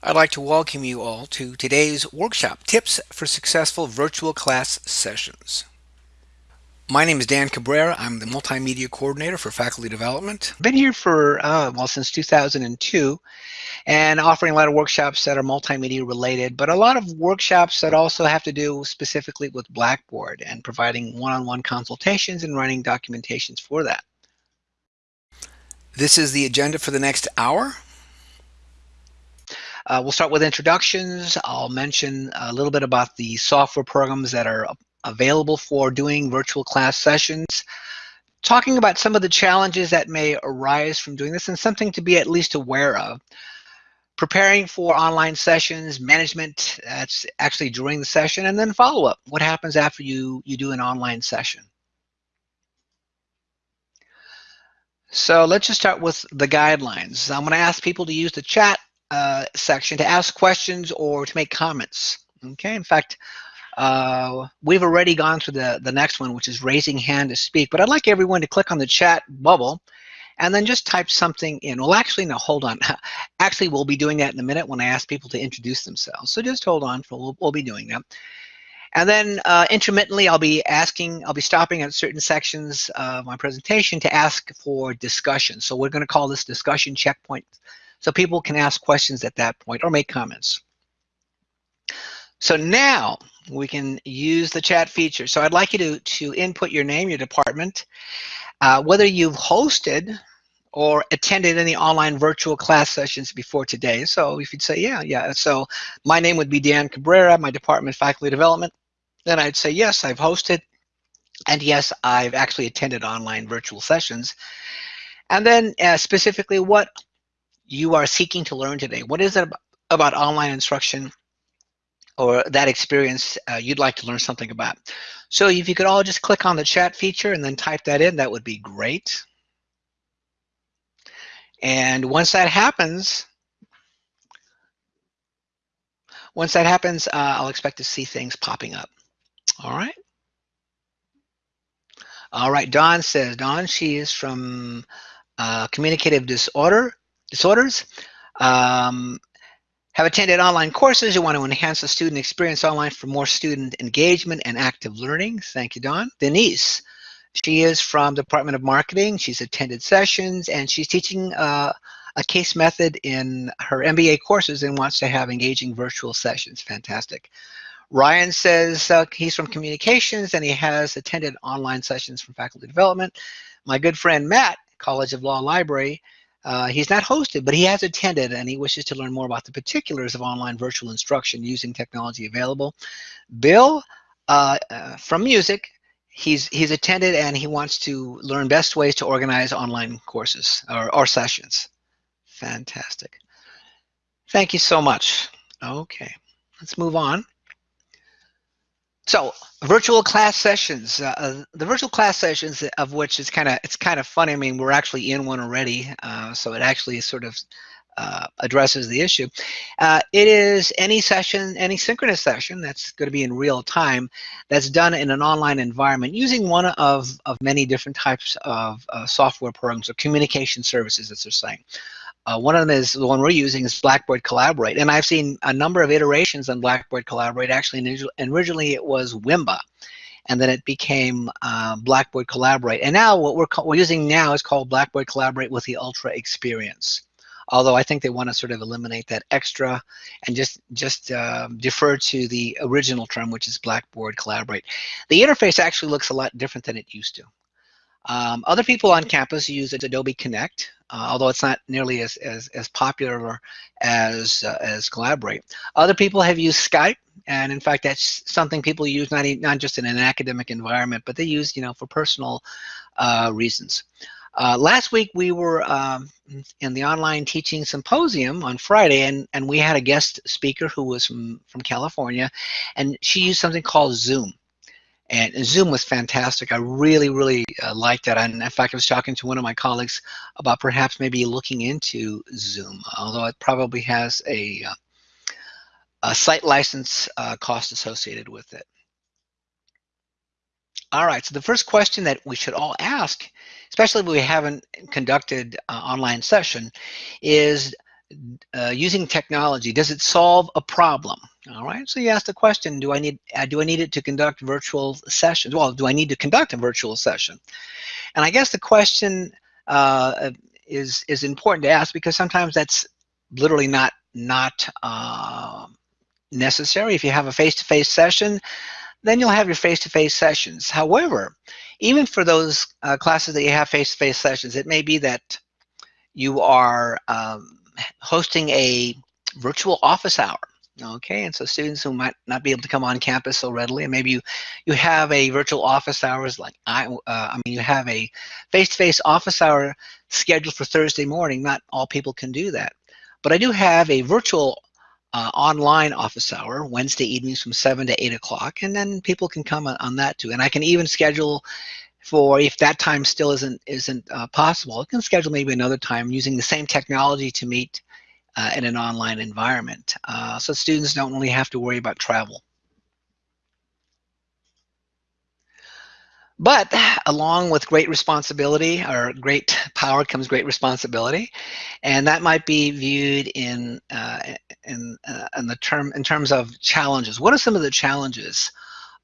I'd like to welcome you all to today's workshop, Tips for Successful Virtual Class Sessions. My name is Dan Cabrera. I'm the Multimedia Coordinator for Faculty Development. I've been here for, uh, well, since 2002 and offering a lot of workshops that are multimedia related, but a lot of workshops that also have to do specifically with Blackboard and providing one-on-one -on -one consultations and running documentations for that. This is the agenda for the next hour. Uh, we'll start with introductions. I'll mention a little bit about the software programs that are available for doing virtual class sessions, talking about some of the challenges that may arise from doing this and something to be at least aware of. Preparing for online sessions, management, that's actually during the session, and then follow-up. What happens after you, you do an online session? So let's just start with the guidelines. I'm going to ask people to use the chat uh, section to ask questions or to make comments. Okay, in fact, uh, we've already gone through the, the next one, which is raising hand to speak, but I'd like everyone to click on the chat bubble and then just type something in. Well, actually, no, hold on. actually, we'll be doing that in a minute when I ask people to introduce themselves. So just hold on, we'll, we'll be doing that. And then uh, intermittently, I'll be asking, I'll be stopping at certain sections of my presentation to ask for discussion. So we're going to call this discussion checkpoint so people can ask questions at that point or make comments. So now we can use the chat feature. So I'd like you to, to input your name, your department, uh, whether you've hosted or attended any online virtual class sessions before today. So if you'd say, yeah, yeah. So my name would be Dan Cabrera, my department faculty development. Then I'd say, yes, I've hosted. And yes, I've actually attended online virtual sessions. And then uh, specifically what you are seeking to learn today. What is it about online instruction or that experience uh, you'd like to learn something about? So if you could all just click on the chat feature and then type that in, that would be great. And once that happens, once that happens, uh, I'll expect to see things popping up. All right. All right, Dawn says, Dawn, she is from uh, Communicative Disorder disorders. Um, have attended online courses. You want to enhance the student experience online for more student engagement and active learning. Thank you, Dawn. Denise, she is from Department of Marketing. She's attended sessions and she's teaching uh, a case method in her MBA courses and wants to have engaging virtual sessions. Fantastic. Ryan says uh, he's from communications and he has attended online sessions from faculty development. My good friend Matt, College of Law Library, uh, he's not hosted, but he has attended and he wishes to learn more about the particulars of online virtual instruction using technology available. Bill uh, uh, from music, he's, he's attended and he wants to learn best ways to organize online courses or, or sessions. Fantastic. Thank you so much. Okay, let's move on. So virtual class sessions, uh, uh, the virtual class sessions of which is kind of, it's kind of funny. I mean, we're actually in one already. Uh, so it actually sort of uh, addresses the issue. Uh, it is any session, any synchronous session that's going to be in real time that's done in an online environment using one of, of many different types of uh, software programs or communication services, as they're saying. Uh, one of them is the one we're using is Blackboard Collaborate. And I've seen a number of iterations on Blackboard Collaborate. Actually, originally it was Wimba. And then it became uh, Blackboard Collaborate. And now what we're, we're using now is called Blackboard Collaborate with the Ultra Experience. Although I think they want to sort of eliminate that extra and just, just uh, defer to the original term, which is Blackboard Collaborate. The interface actually looks a lot different than it used to. Um, other people on campus use Adobe Connect, uh, although it's not nearly as, as, as popular as, uh, as Collaborate. Other people have used Skype, and in fact, that's something people use not, not just in an academic environment, but they use, you know, for personal uh, reasons. Uh, last week we were um, in the online teaching symposium on Friday, and, and we had a guest speaker who was from, from California, and she used something called Zoom. And Zoom was fantastic. I really, really uh, liked that. And in fact, I was talking to one of my colleagues about perhaps maybe looking into Zoom, although it probably has a, uh, a site license uh, cost associated with it. All right, so the first question that we should all ask, especially if we haven't conducted uh, online session, is uh, using technology, does it solve a problem? All right, so you ask the question, do I need uh, do I need it to conduct virtual sessions? Well, do I need to conduct a virtual session? And I guess the question uh, is is important to ask because sometimes that's literally not not uh, necessary. If you have a face-to-face -face session, then you'll have your face-to-face -face sessions. However, even for those uh, classes that you have face-to-face -face sessions, it may be that you are um, hosting a virtual office hour. Okay, and so students who might not be able to come on campus so readily, and maybe you you have a virtual office hours like I, uh, I mean, you have a face-to-face -face office hour scheduled for Thursday morning. Not all people can do that, but I do have a virtual uh, online office hour Wednesday evenings from seven to eight o'clock, and then people can come on, on, that too. And I can even schedule for if that time still isn't isn't uh, possible, I can schedule maybe another time using the same technology to meet uh, in an online environment. Uh, so students don't really have to worry about travel. But along with great responsibility or great power comes great responsibility, and that might be viewed in uh, in, uh, in the term in terms of challenges. What are some of the challenges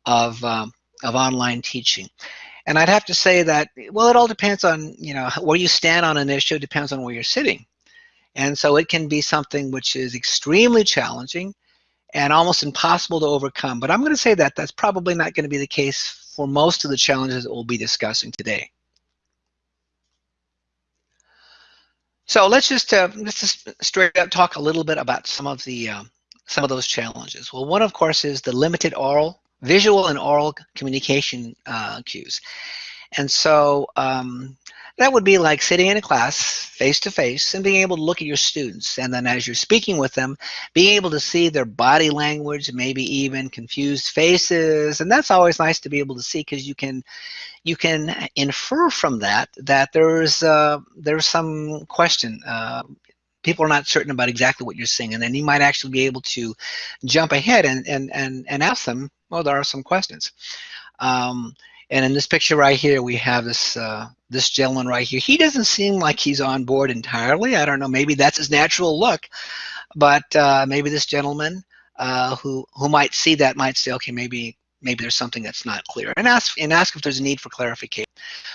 of um, of online teaching? And I'd have to say that well, it all depends on you know where you stand on an issue. Depends on where you're sitting. And so it can be something which is extremely challenging and almost impossible to overcome. But I'm going to say that that's probably not going to be the case for most of the challenges that we'll be discussing today. So let's just uh, let's just straight up talk a little bit about some of the uh, some of those challenges. Well, one of course is the limited oral, visual, and oral communication uh, cues, and so um, that would be like sitting in a class face to face and being able to look at your students. And then as you're speaking with them, being able to see their body language, maybe even confused faces. And that's always nice to be able to see because you can you can infer from that that there's uh, there's some question. Uh, people are not certain about exactly what you're saying and then you might actually be able to jump ahead and and and, and ask them well there are some questions um, and in this picture right here, we have this uh, this gentleman right here. He doesn't seem like he's on board entirely. I don't know. Maybe that's his natural look, but uh, maybe this gentleman uh, who who might see that might say, okay, maybe maybe there's something that's not clear, and ask and ask if there's a need for clarification.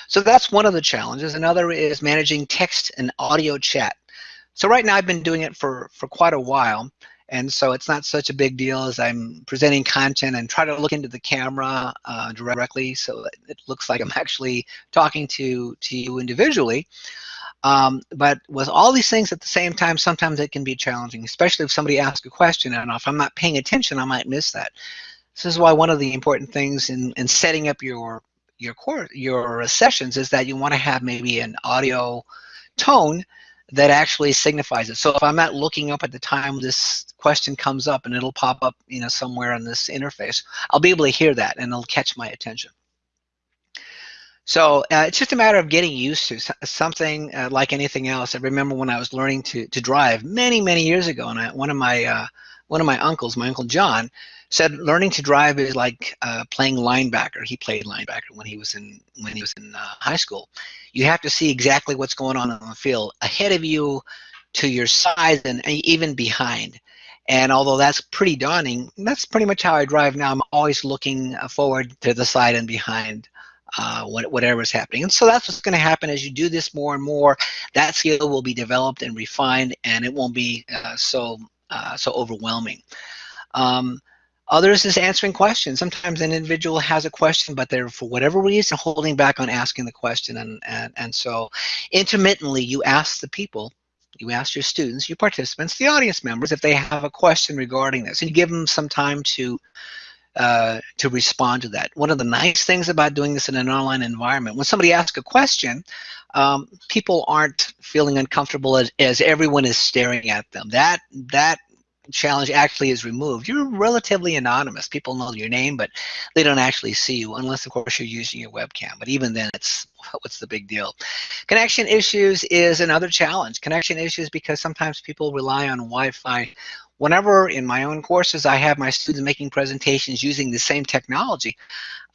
So that's one of the challenges. Another is managing text and audio chat. So right now I've been doing it for for quite a while. And so it's not such a big deal as I'm presenting content and try to look into the camera uh, directly so it looks like I'm actually talking to, to you individually. Um, but with all these things at the same time, sometimes it can be challenging, especially if somebody asks a question and if I'm not paying attention, I might miss that. This is why one of the important things in, in setting up your your your sessions is that you want to have maybe an audio tone that actually signifies it. So if I'm not looking up at the time this question comes up and it'll pop up you know, somewhere on this interface, I'll be able to hear that and it'll catch my attention. So uh, it's just a matter of getting used to something uh, like anything else. I remember when I was learning to, to drive many, many years ago, and I, one of my uh, one of my uncles, my uncle John, said learning to drive is like uh, playing linebacker. He played linebacker when he was in when he was in uh, high school. You have to see exactly what's going on on the field ahead of you, to your side, and even behind. And although that's pretty daunting, that's pretty much how I drive now. I'm always looking uh, forward to the side and behind uh, whatever is happening. And so that's what's going to happen as you do this more and more. That skill will be developed and refined, and it won't be uh, so uh, so overwhelming. Um, Others is answering questions. Sometimes an individual has a question, but they're for whatever reason holding back on asking the question. And, and, and so intermittently you ask the people, you ask your students, your participants, the audience members, if they have a question regarding this, and you give them some time to uh, to respond to that. One of the nice things about doing this in an online environment, when somebody asks a question, um, people aren't feeling uncomfortable as, as everyone is staring at them. That that challenge actually is removed, you're relatively anonymous. People know your name, but they don't actually see you unless, of course, you're using your webcam. But even then, it's what's the big deal? Connection issues is another challenge. Connection issues because sometimes people rely on Wi-Fi. Whenever in my own courses I have my students making presentations using the same technology,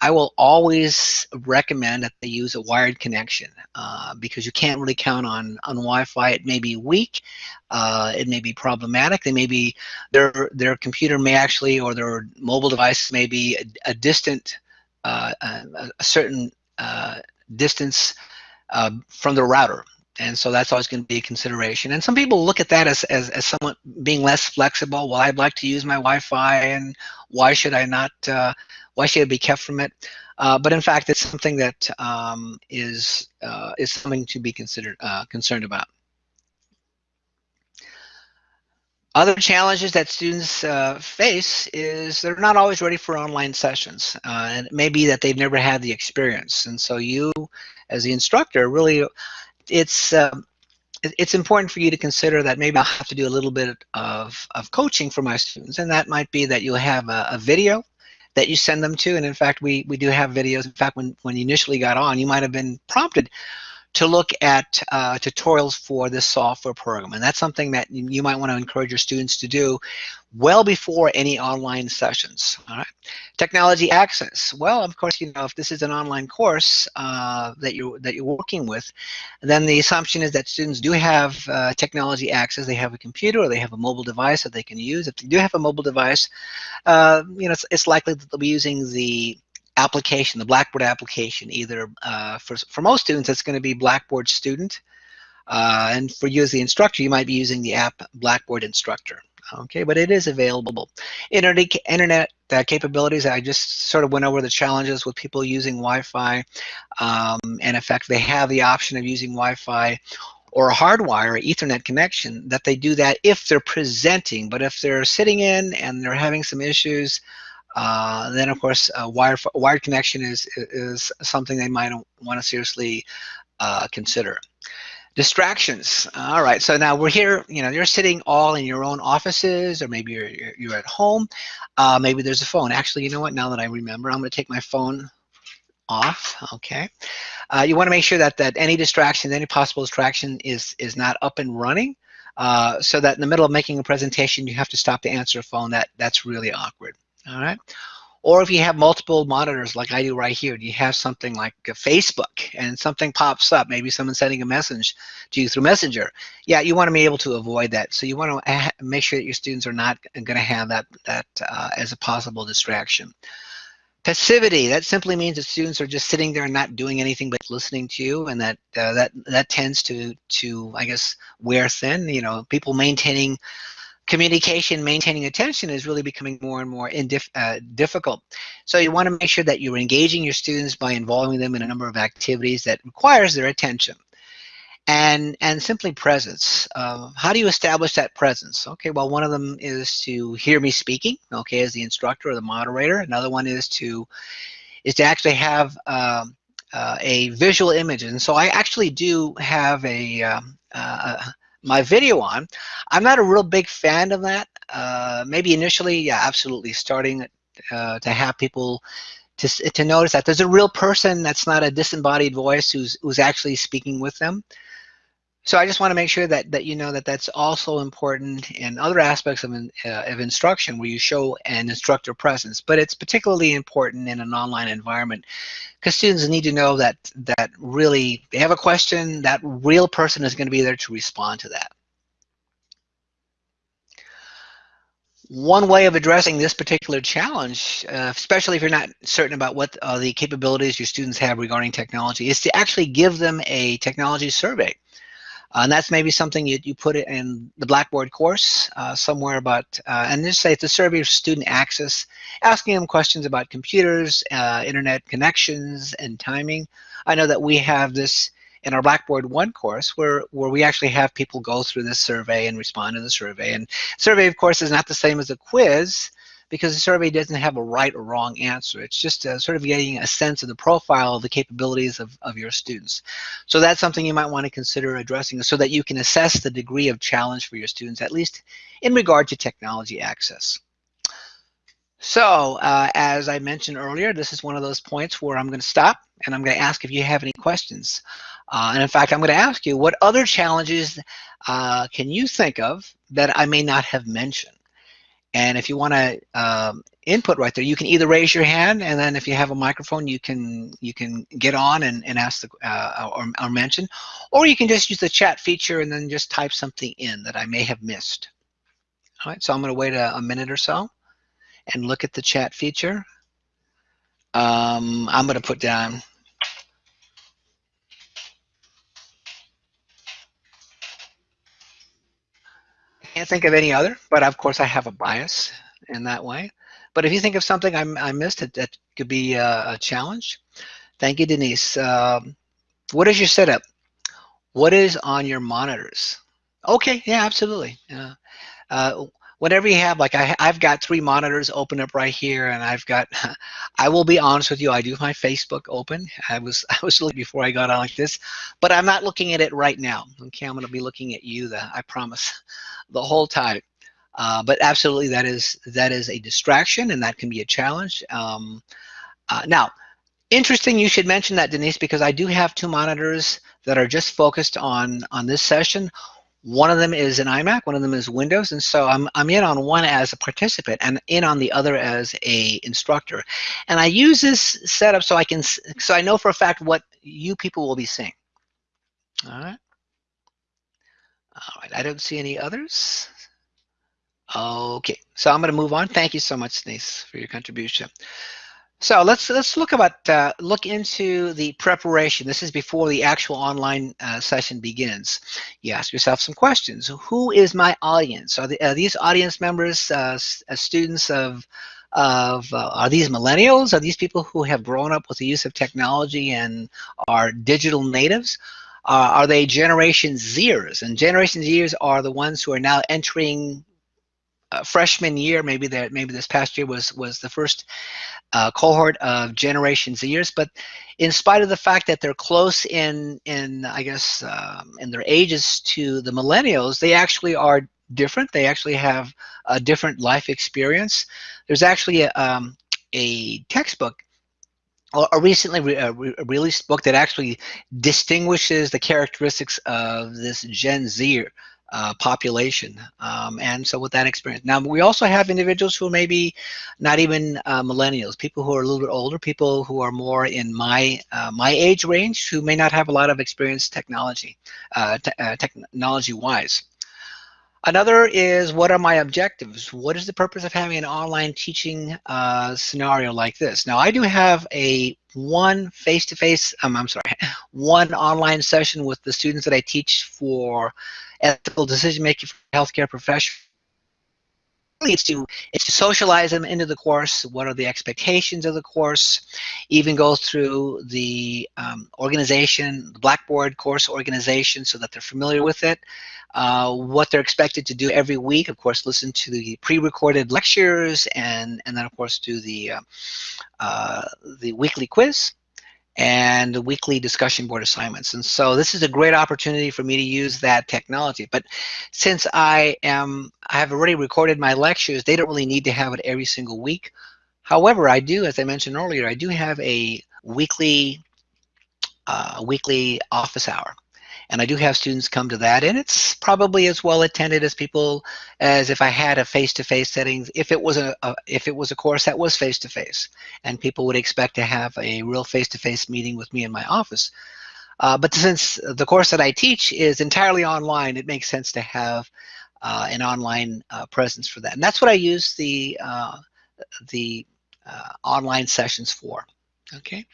I will always recommend that they use a wired connection uh, because you can't really count on, on Wi-Fi. It may be weak, uh, it may be problematic. They may be, their, their computer may actually, or their mobile device may be a, a distant, uh, a, a, certain uh, distance uh, from the router. And so that's always going to be a consideration. And some people look at that as, as, as somewhat being less flexible. Well, I'd like to use my Wi-Fi, and why should I not, uh, why should I be kept from it? Uh, but in fact, it's something that um, is uh, is something to be considered uh, concerned about. Other challenges that students uh, face is they're not always ready for online sessions. Uh, and it may be that they've never had the experience. And so you, as the instructor, really, it's, um, it's important for you to consider that maybe I'll have to do a little bit of, of coaching for my students. And that might be that you'll have a, a video that you send them to. And in fact, we, we do have videos. In fact, when, when you initially got on, you might have been prompted to look at uh, tutorials for this software program. And that's something that you might want to encourage your students to do well before any online sessions. All right. Technology access. Well, of course, you know, if this is an online course uh, that, you're, that you're working with, then the assumption is that students do have uh, technology access. They have a computer or they have a mobile device that they can use. If they do have a mobile device, uh, you know, it's, it's likely that they'll be using the application, the Blackboard application, either uh, for, for most students, it's going to be Blackboard Student. Uh, and for you as the instructor, you might be using the app Blackboard Instructor. Okay, but it is available. Internet, internet uh, capabilities, I just sort of went over the challenges with people using Wi-Fi. Um, and in fact, they have the option of using Wi-Fi or a hardwire Ethernet connection that they do that if they're presenting. But if they're sitting in and they're having some issues, uh, then of course a wired, wired connection is, is something they might want to seriously uh, consider. Distractions. All right, so now we're here, you know, you're sitting all in your own offices or maybe you're, you're, you're at home. Uh, maybe there's a phone. Actually, you know what, now that I remember, I'm gonna take my phone off, okay? Uh, you wanna make sure that, that any distraction, any possible distraction is, is not up and running. Uh, so that in the middle of making a presentation, you have to stop to answer a phone, that, that's really awkward all right? Or if you have multiple monitors like I do right here, you have something like Facebook and something pops up, maybe someone sending a message to you through Messenger. Yeah, you want to be able to avoid that. So you want to make sure that your students are not going to have that, that uh, as a possible distraction. Passivity, that simply means that students are just sitting there and not doing anything but listening to you and that uh, that that tends to to I guess wear thin, you know, people maintaining communication, maintaining attention is really becoming more and more uh, difficult. So you want to make sure that you're engaging your students by involving them in a number of activities that requires their attention. And, and simply presence. Uh, how do you establish that presence? Okay, well, one of them is to hear me speaking, okay, as the instructor or the moderator. Another one is to, is to actually have um, uh, a visual image. And so I actually do have a, um, uh, my video on. I'm not a real big fan of that. Uh, maybe initially, yeah, absolutely starting uh, to have people to, to notice that there's a real person that's not a disembodied voice who's, who's actually speaking with them. So I just want to make sure that, that you know that that's also important in other aspects of, uh, of instruction where you show an instructor presence, but it's particularly important in an online environment because students need to know that, that really they have a question, that real person is going to be there to respond to that. One way of addressing this particular challenge, uh, especially if you're not certain about what uh, the capabilities your students have regarding technology, is to actually give them a technology survey. Uh, and that's maybe something you, you put it in the Blackboard course uh, somewhere about, uh, and just say it's a survey of student access, asking them questions about computers, uh, internet connections, and timing. I know that we have this in our Blackboard 1 course where, where we actually have people go through this survey and respond to the survey. And survey, of course, is not the same as a quiz, because the survey doesn't have a right or wrong answer. It's just uh, sort of getting a sense of the profile of the capabilities of, of your students. So that's something you might want to consider addressing so that you can assess the degree of challenge for your students, at least in regard to technology access. So uh, as I mentioned earlier, this is one of those points where I'm going to stop and I'm going to ask if you have any questions. Uh, and in fact, I'm going to ask you what other challenges uh, can you think of that I may not have mentioned? And if you want to um, input right there, you can either raise your hand, and then if you have a microphone, you can you can get on and, and ask the uh, or, or mention, or you can just use the chat feature and then just type something in that I may have missed. All right, so I'm going to wait a, a minute or so and look at the chat feature. Um, I'm going to put down can't think of any other, but of course I have a bias in that way. But if you think of something I, I missed that, that could be a, a challenge, thank you, Denise. Um, what is your setup? What is on your monitors? Okay, yeah, absolutely. Yeah. Uh, whatever you have, like I, I've got three monitors open up right here, and I've got. I will be honest with you, I do have my Facebook open. I was I was looking before I got on like this, but I'm not looking at it right now. Okay, I'm to be looking at you. The I promise, the whole time. Uh, but absolutely, that is that is a distraction, and that can be a challenge. Um, uh, now, interesting you should mention that, Denise, because I do have two monitors that are just focused on on this session. One of them is an iMac, one of them is Windows, and so I'm, I'm in on one as a participant and in on the other as a instructor. And I use this setup so I can, so I know for a fact what you people will be seeing. All right. All right, I don't see any others. Okay, so I'm going to move on. Thank you so much, Denise, for your contribution. So let's let's look about uh, look into the preparation. This is before the actual online uh, session begins. You ask yourself some questions. Who is my audience? Are, the, are these audience members uh, uh students of of uh, are these millennials? Are these people who have grown up with the use of technology and are digital natives? Uh, are they Generation Zers? And Generation Zers are the ones who are now entering freshman year. Maybe that maybe this past year was was the first uh, cohort of Generation Zers, but in spite of the fact that they're close in, in I guess, um, in their ages to the millennials, they actually are different. They actually have a different life experience. There's actually a, um, a textbook or a recently re a re released book that actually distinguishes the characteristics of this Gen Z uh, population. Um, and so with that experience. Now, we also have individuals who may be not even uh, millennials, people who are a little bit older, people who are more in my uh, my age range who may not have a lot of experience technology, uh, uh, technology-wise. Another is what are my objectives? What is the purpose of having an online teaching uh, scenario like this? Now I do have a one face-to-face, -face, um, I'm sorry, one online session with the students that I teach for ethical decision making for healthcare professionals. It's to it's to socialize them into the course what are the expectations of the course even go through the um, organization the blackboard course organization so that they're familiar with it uh, what they're expected to do every week of course listen to the pre-recorded lectures and and then of course do the uh, uh, the weekly quiz and the weekly discussion board assignments. And so this is a great opportunity for me to use that technology. But since I am, I have already recorded my lectures, they don't really need to have it every single week. However, I do, as I mentioned earlier, I do have a weekly, uh, weekly office hour and I do have students come to that and it's probably as well attended as people as if I had a face-to-face -face setting if it was a, a, if it was a course that was face-to-face. -face, and people would expect to have a real face-to-face meeting with me in my office. Uh, but since the course that I teach is entirely online it makes sense to have uh, an online uh, presence for that. And that's what I use the uh, the uh, online sessions for. Okay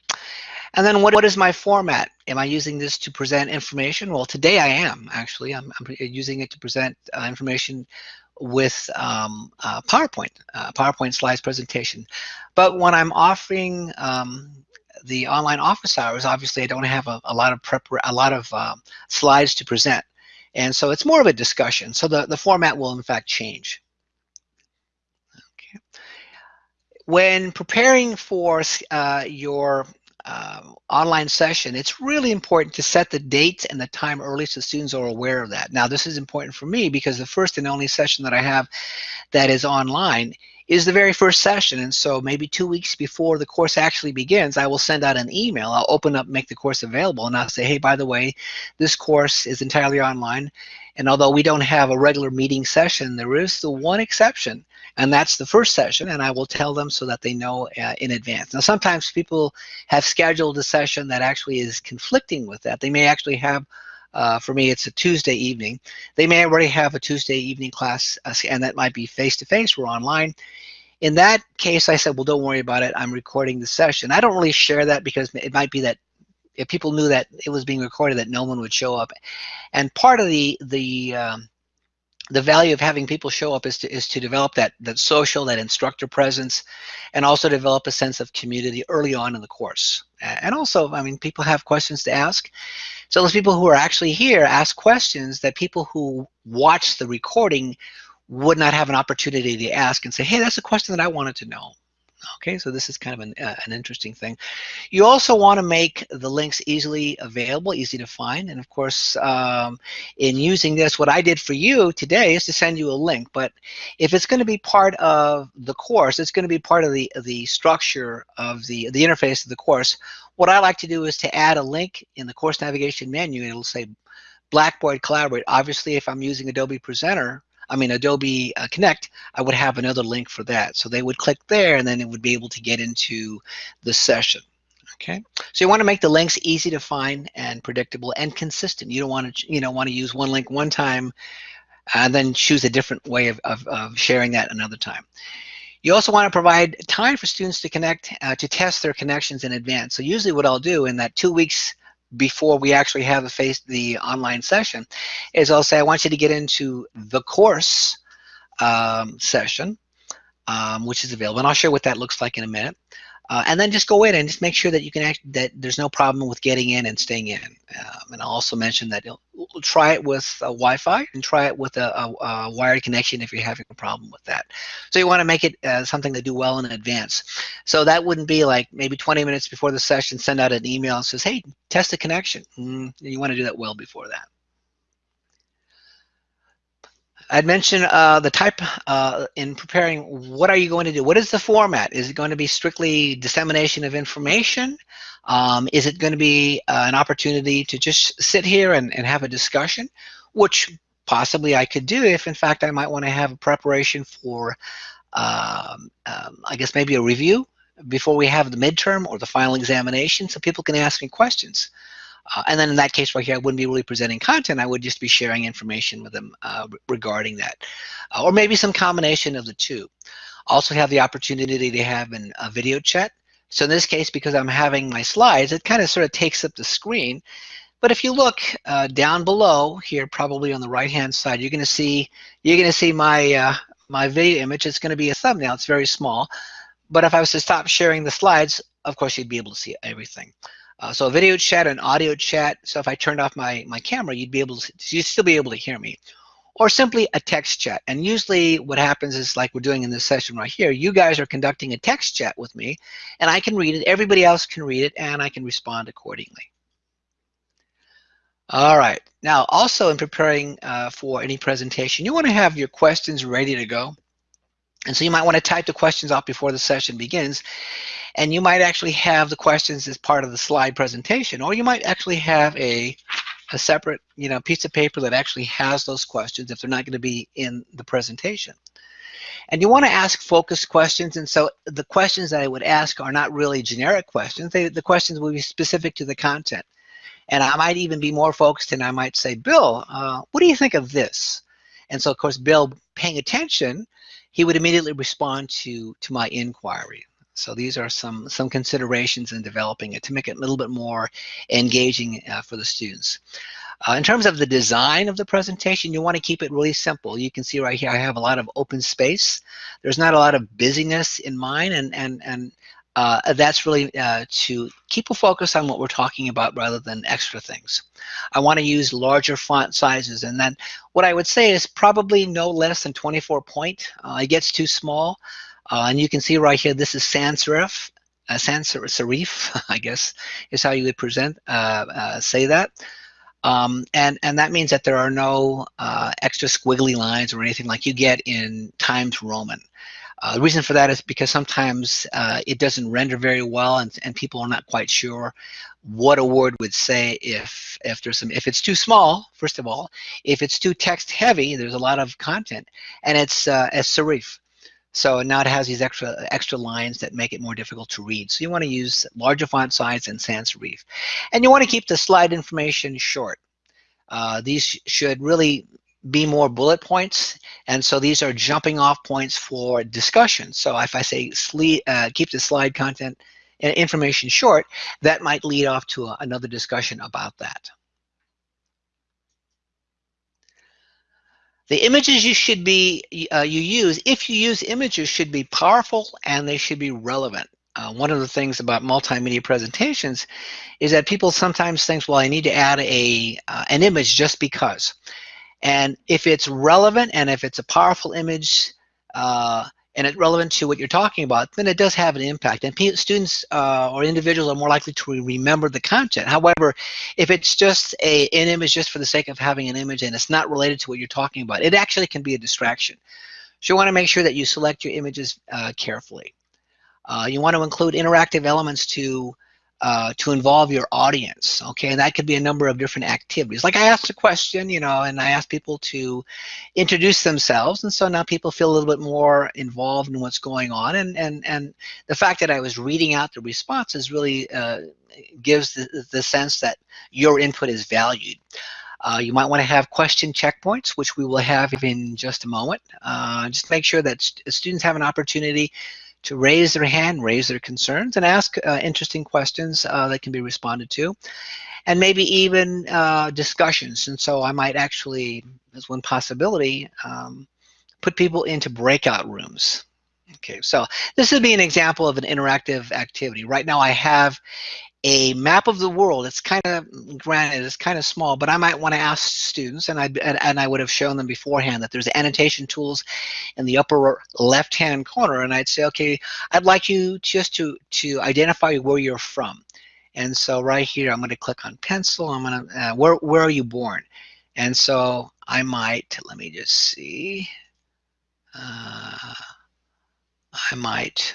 and then what, what is my format? Am I using this to present information? Well, today I am actually. I'm, I'm using it to present uh, information with um, uh, PowerPoint, uh, PowerPoint slides presentation. But when I'm offering um, the online office hours, obviously I don't have a, a lot of prep, a lot of um, slides to present. And so it's more of a discussion. So the, the format will in fact change. Okay. When preparing for uh, your um, online session, it's really important to set the dates and the time early so students are aware of that. Now, this is important for me because the first and only session that I have that is online is the very first session. And so maybe two weeks before the course actually begins, I will send out an email. I'll open up, make the course available, and I'll say, hey, by the way, this course is entirely online. And although we don't have a regular meeting session, there is the one exception, and that's the first session, and I will tell them so that they know uh, in advance. Now, sometimes people have scheduled a session that actually is conflicting with that. They may actually have uh, for me, it's a Tuesday evening. They may already have a Tuesday evening class, uh, and that might be face-to-face -face or online. In that case, I said, well, don't worry about it. I'm recording the session. I don't really share that because it might be that if people knew that it was being recorded, that no one would show up. And part of the the um, the value of having people show up is to is to develop that that social, that instructor presence, and also develop a sense of community early on in the course. And also, I mean, people have questions to ask. So those people who are actually here ask questions that people who watch the recording would not have an opportunity to ask and say, hey, that's a question that I wanted to know. Okay, so this is kind of an, uh, an interesting thing. You also want to make the links easily available, easy to find. And of course, um, in using this, what I did for you today is to send you a link. But if it's going to be part of the course, it's going to be part of the, the structure of the, the interface of the course. What I like to do is to add a link in the course navigation menu. It'll say Blackboard Collaborate. Obviously, if I'm using Adobe Presenter, I mean Adobe uh, Connect, I would have another link for that. So they would click there and then it would be able to get into the session. Okay, so you want to make the links easy to find and predictable and consistent. You don't want to, you know, want to use one link one time and then choose a different way of, of, of sharing that another time. You also want to provide time for students to connect, uh, to test their connections in advance. So usually what I'll do in that two weeks before we actually have the face the online session is I'll say I want you to get into the course um, session um, which is available and I'll share what that looks like in a minute uh, and then just go in and just make sure that you can act that there's no problem with getting in and staying in. Um, and I'll also mention that try it with Wi-Fi and try it with a, a, a, wired connection if you're having a problem with that. So you want to make it uh, something to do well in advance. So that wouldn't be like maybe 20 minutes before the session send out an email and says hey test the connection. Mm, you want to do that well before that I'd mentioned uh, the type uh, in preparing, what are you going to do? What is the format? Is it going to be strictly dissemination of information? Um, is it going to be uh, an opportunity to just sit here and, and have a discussion, which possibly I could do if in fact I might want to have a preparation for, um, um, I guess maybe a review before we have the midterm or the final examination so people can ask me questions. Uh, and then in that case right here, I wouldn't be really presenting content. I would just be sharing information with them uh, regarding that. Uh, or maybe some combination of the two. Also have the opportunity to have an, a video chat. So in this case, because I'm having my slides, it kind of sort of takes up the screen. But if you look uh, down below here, probably on the right-hand side, you're going to see you're going to see my uh, my video image. It's going to be a thumbnail. It's very small. But if I was to stop sharing the slides, of course, you'd be able to see everything. Uh, so a video chat and audio chat. So if I turned off my, my camera, you'd be able to, you'd still be able to hear me. Or simply a text chat. And usually what happens is like we're doing in this session right here, you guys are conducting a text chat with me and I can read it, everybody else can read it, and I can respond accordingly. All right, now also in preparing uh, for any presentation, you want to have your questions ready to go. And so you might want to type the questions out before the session begins. And you might actually have the questions as part of the slide presentation, or you might actually have a, a separate you know, piece of paper that actually has those questions if they're not going to be in the presentation. And you want to ask focused questions. And so the questions that I would ask are not really generic questions. They, the questions will be specific to the content. And I might even be more focused and I might say, Bill, uh, what do you think of this? And so, of course, Bill paying attention he would immediately respond to, to my inquiry. So these are some, some considerations in developing it to make it a little bit more engaging uh, for the students. Uh, in terms of the design of the presentation, you want to keep it really simple. You can see right here, I have a lot of open space. There's not a lot of busyness in mine, and, and, and uh, that's really uh, to keep a focus on what we're talking about rather than extra things. I want to use larger font sizes and then what I would say is probably no less than 24 point. Uh, it gets too small uh, and you can see right here this is sans serif, uh, sans serif I guess is how you would present uh, say that. Um, and, and that means that there are no extra squiggly lines or anything like you get in Times Roman. Uh, the reason for that is because sometimes uh, it doesn't render very well and, and people are not quite sure what a word would say if if there's some if it's too small first of all if it's too text heavy there's a lot of content and it's uh, as serif. So now it has these extra extra lines that make it more difficult to read. So you want to use larger font size and sans serif. And you want to keep the slide information short. Uh, these should really be more bullet points. And so these are jumping off points for discussion. So if I say uh, keep the slide content and information short, that might lead off to a, another discussion about that. The images you should be, uh, you use, if you use images, should be powerful and they should be relevant. Uh, one of the things about multimedia presentations is that people sometimes think, well, I need to add a uh, an image just because. And if it's relevant and if it's a powerful image uh, and it's relevant to what you're talking about, then it does have an impact. And students uh, or individuals are more likely to remember the content. However, if it's just a, an image just for the sake of having an image and it's not related to what you're talking about, it actually can be a distraction. So you want to make sure that you select your images uh, carefully. Uh, you want to include interactive elements to uh, to involve your audience, okay? And that could be a number of different activities. Like I asked a question, you know, and I asked people to introduce themselves, and so now people feel a little bit more involved in what's going on, and and and the fact that I was reading out the responses really uh, gives the, the sense that your input is valued. Uh, you might want to have question checkpoints, which we will have in just a moment. Uh, just make sure that st students have an opportunity to raise their hand, raise their concerns, and ask uh, interesting questions uh, that can be responded to. And maybe even uh, discussions. And so I might actually, as one possibility, um, put people into breakout rooms. Okay, so this would be an example of an interactive activity. Right now I have a map of the world. It's kind of, granted, it's kind of small, but I might want to ask students, and I and, I would have shown them beforehand that there's annotation tools in the upper left-hand corner, and I'd say, okay, I'd like you just to to identify where you're from. And so right here, I'm going to click on pencil. I'm going to, uh, where where are you born? And so I might, let me just see. Uh, I might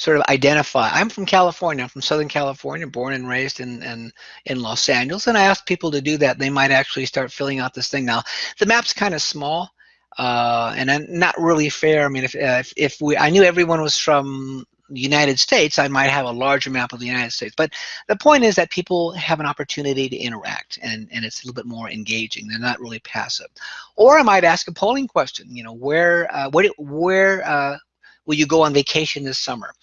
sort of identify. I'm from California, I'm from Southern California, born and raised in, in, in Los Angeles, and I ask people to do that. They might actually start filling out this thing. Now, the map's kind of small, uh, and not really fair. I mean, if, if, if we, I knew everyone was from the United States, I might have a larger map of the United States. But the point is that people have an opportunity to interact and, and it's a little bit more engaging. They're not really passive. Or I might ask a polling question, you know, where, uh, what, where, uh, will you go on vacation this summer?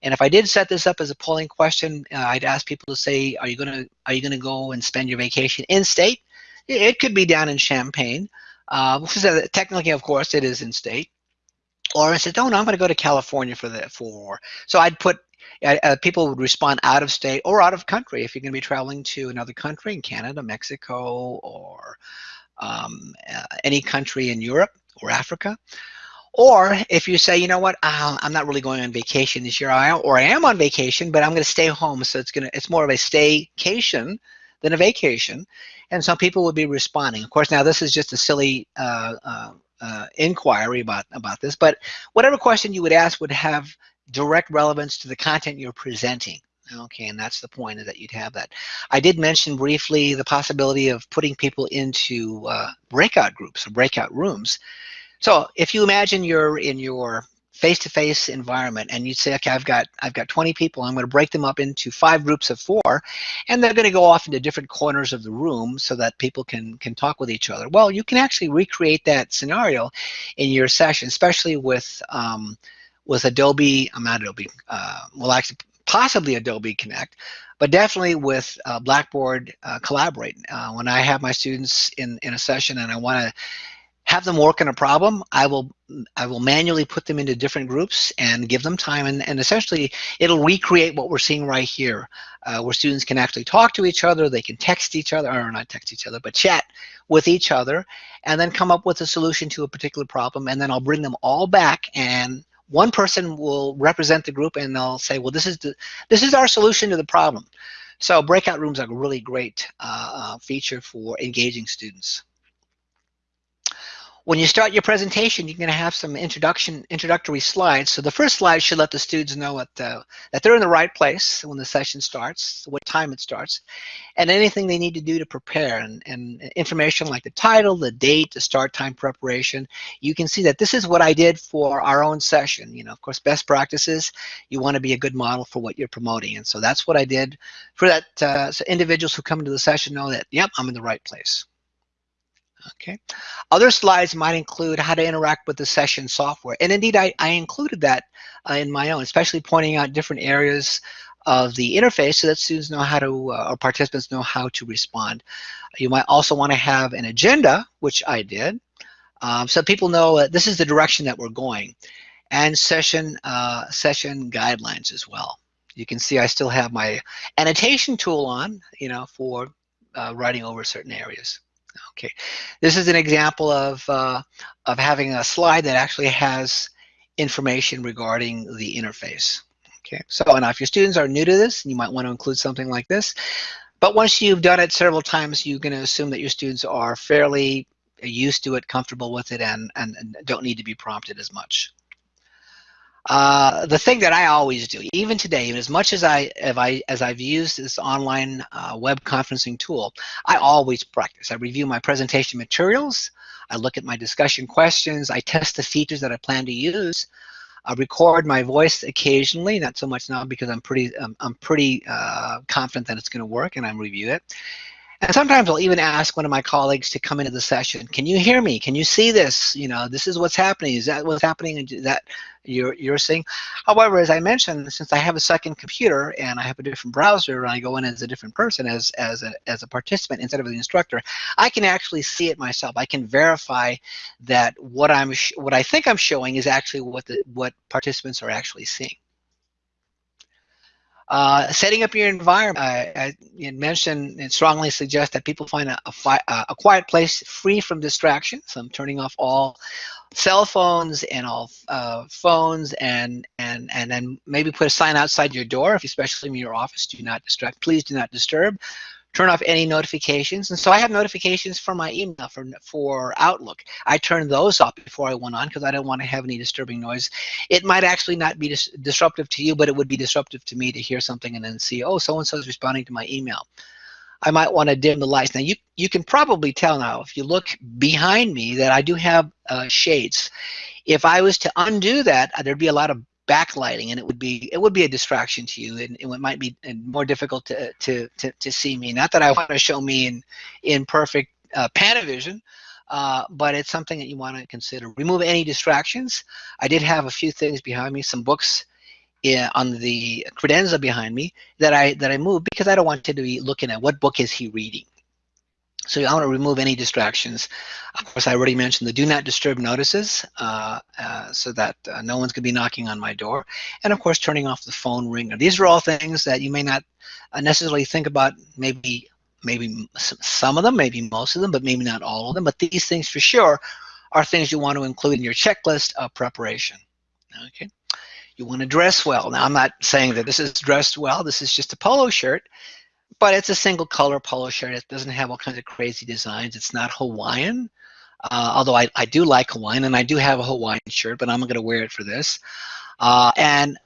And if I did set this up as a polling question, uh, I'd ask people to say, are you gonna are you gonna go and spend your vacation in state? It could be down in Champaign, uh, which is a, technically, of course, it is in state. Or I said, oh no, I'm gonna go to California for the for. So I'd put uh, uh, people would respond out of state or out of country if you're going to be traveling to another country in Canada, Mexico, or um, uh, any country in Europe or Africa. Or if you say, you know what, uh, I'm not really going on vacation this year, or I am on vacation, but I'm going to stay home, so it's gonna it's more of a staycation than a vacation, and some people would be responding. Of course, now this is just a silly uh, uh, uh, inquiry about about this, but whatever question you would ask would have direct relevance to the content you're presenting. Okay, and that's the point is that you'd have that. I did mention briefly the possibility of putting people into uh, breakout groups or breakout rooms. So if you imagine you're in your face-to-face -face environment and you say, okay, I've got I've got 20 people, I'm going to break them up into five groups of four, and they're going to go off into different corners of the room so that people can can talk with each other. Well, you can actually recreate that scenario in your session, especially with um, with Adobe, I'm not Adobe, uh, well actually possibly Adobe Connect, but definitely with uh, Blackboard uh, Collaborate. Uh, when I have my students in, in a session and I want to have them work on a problem, I will I will manually put them into different groups and give them time and, and essentially it'll recreate what we're seeing right here uh, where students can actually talk to each other, they can text each other, or not text each other, but chat with each other and then come up with a solution to a particular problem and then I'll bring them all back and one person will represent the group and they'll say, well, this is the this is our solution to the problem. So breakout rooms are a really great uh, uh, feature for engaging students. When you start your presentation, you're going to have some introduction, introductory slides. So the first slide should let the students know uh, that they're in the right place when the session starts, what time it starts, and anything they need to do to prepare. And, and information like the title, the date, the start time preparation. You can see that this is what I did for our own session. You know, of course, best practices, you want to be a good model for what you're promoting. And so that's what I did for that. Uh, so individuals who come into the session know that, yep, I'm in the right place. Okay. Other slides might include how to interact with the session software. And indeed, I, I included that uh, in my own, especially pointing out different areas of the interface so that students know how to, uh, or participants know how to respond. You might also want to have an agenda, which I did, um, so people know that this is the direction that we're going, and session, uh, session guidelines as well. You can see I still have my annotation tool on, you know, for uh, writing over certain areas. Okay, this is an example of, uh, of having a slide that actually has information regarding the interface. Okay, so now if your students are new to this, you might want to include something like this. But once you've done it several times, you're going to assume that your students are fairly used to it, comfortable with it, and, and, and don't need to be prompted as much. Uh, the thing that I always do, even today, as much as I, I as I've used this online uh, web conferencing tool, I always practice. I review my presentation materials, I look at my discussion questions, I test the features that I plan to use, I record my voice occasionally, not so much now because I'm pretty um, I'm pretty uh, confident that it's going to work, and I review it. And sometimes I'll even ask one of my colleagues to come into the session. Can you hear me? Can you see this? You know, this is what's happening. Is that what's happening? Is that you're, you're seeing? However, as I mentioned, since I have a second computer and I have a different browser and I go in as a different person, as, as, a, as a participant instead of the instructor, I can actually see it myself. I can verify that what I'm what I think I'm showing is actually what the what participants are actually seeing. Uh, setting up your environment, I, I mentioned and strongly suggest that people find a, a, a, quiet place free from distractions. So I'm turning off all cell phones and all uh, phones and, and, and then maybe put a sign outside your door, if especially in your office, do not distract, please do not disturb turn off any notifications. And so I have notifications for my email for, for Outlook. I turned those off before I went on because I don't want to have any disturbing noise. It might actually not be dis disruptive to you, but it would be disruptive to me to hear something and then see, oh, so-and-so is responding to my email. I might want to dim the lights. Now you, you can probably tell now if you look behind me that I do have uh, shades. If I was to undo that, there'd be a lot of backlighting and it would be it would be a distraction to you and, it might be more difficult to, to, to, to see me. Not that I want to show me in, in perfect uh, Panavision, uh, but it's something that you want to consider. Remove any distractions. I did have a few things behind me, some books on the credenza behind me that I that I moved because I don't want to be looking at what book is he reading. So I want to remove any distractions. Of course, I already mentioned the do not disturb notices uh, uh, so that uh, no one's going to be knocking on my door. And of course, turning off the phone ringer. These are all things that you may not uh, necessarily think about, maybe maybe some of them, maybe most of them, but maybe not all of them. But these things for sure are things you want to include in your checklist of preparation. Okay. You want to dress well. Now, I'm not saying that this is dressed well. This is just a polo shirt but it's a single color polo shirt. It doesn't have all kinds of crazy designs. It's not Hawaiian, uh, although I, I do like Hawaiian, and I do have a Hawaiian shirt, but I'm going to wear it for this. Uh, and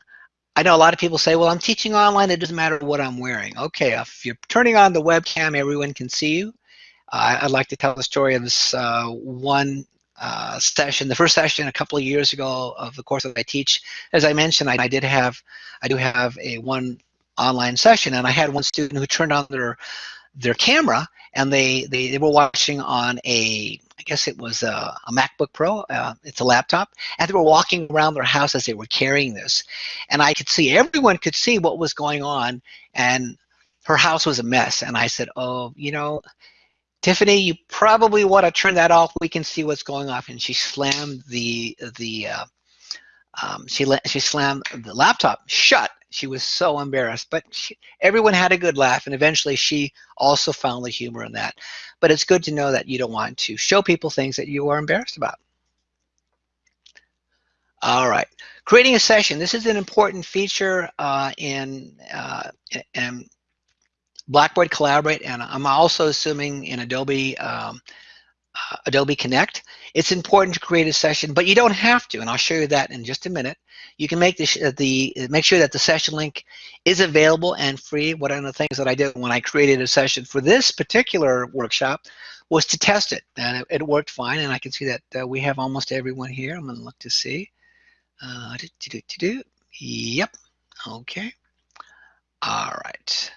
I know a lot of people say, well, I'm teaching online. It doesn't matter what I'm wearing. Okay, if you're turning on the webcam, everyone can see you. Uh, I'd like to tell the story of this uh, one uh, session, the first session a couple of years ago of the course that I teach. As I mentioned, I, I did have, I do have a one online session and I had one student who turned on their their camera and they, they, they were watching on a, I guess it was a, a MacBook Pro, uh, it's a laptop, and they were walking around their house as they were carrying this. And I could see, everyone could see what was going on, and her house was a mess. And I said, oh, you know, Tiffany, you probably want to turn that off. We can see what's going on. And she slammed the, the uh, um, she, she slammed the laptop shut she was so embarrassed, but she, everyone had a good laugh, and eventually she also found the humor in that. But it's good to know that you don't want to show people things that you are embarrassed about. All right, creating a session. This is an important feature uh, in, uh, in Blackboard Collaborate, and I'm also assuming in Adobe um, uh, Adobe Connect, it's important to create a session, but you don't have to, and I'll show you that in just a minute. You can make the, the make sure that the session link is available and free. One of the things that I did when I created a session for this particular workshop was to test it, and it, it worked fine. And I can see that uh, we have almost everyone here. I'm going to look to see. Uh, do, do, do, do. Yep. Okay. All right.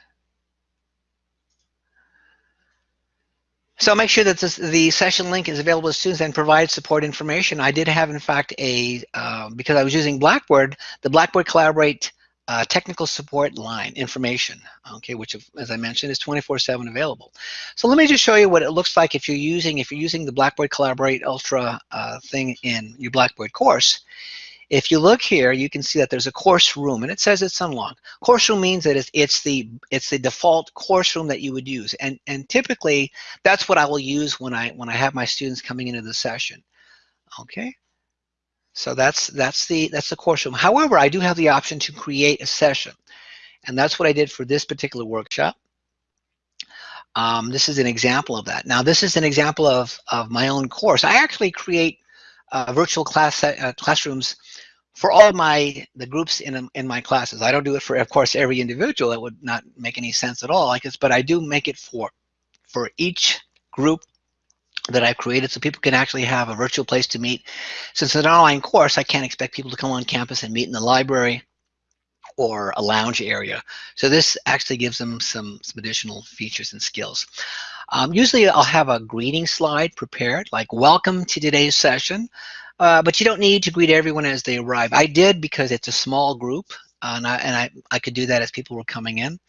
So make sure that this, the session link is available to students and provide support information. I did have, in fact, a, uh, because I was using Blackboard, the Blackboard Collaborate uh, technical support line information, okay, which, as I mentioned, is 24-7 available. So let me just show you what it looks like if you're using, if you're using the Blackboard Collaborate Ultra uh, thing in your Blackboard course. If you look here, you can see that there's a course room, and it says it's unlocked. Course room means that it's, it's the it's the default course room that you would use, and and typically that's what I will use when I when I have my students coming into the session. Okay, so that's that's the that's the course room. However, I do have the option to create a session, and that's what I did for this particular workshop. Um, this is an example of that. Now, this is an example of of my own course. I actually create uh, virtual class uh, classrooms for all my the groups in in my classes. I don't do it for, of course, every individual. That would not make any sense at all. Like this, but I do make it for for each group that I've created so people can actually have a virtual place to meet. Since it's an online course, I can't expect people to come on campus and meet in the library or a lounge area. So this actually gives them some, some additional features and skills. Um, usually I'll have a greeting slide prepared, like welcome to today's session, uh, but you don't need to greet everyone as they arrive. I did because it's a small group, uh, and, I, and I, I could do that as people were coming in.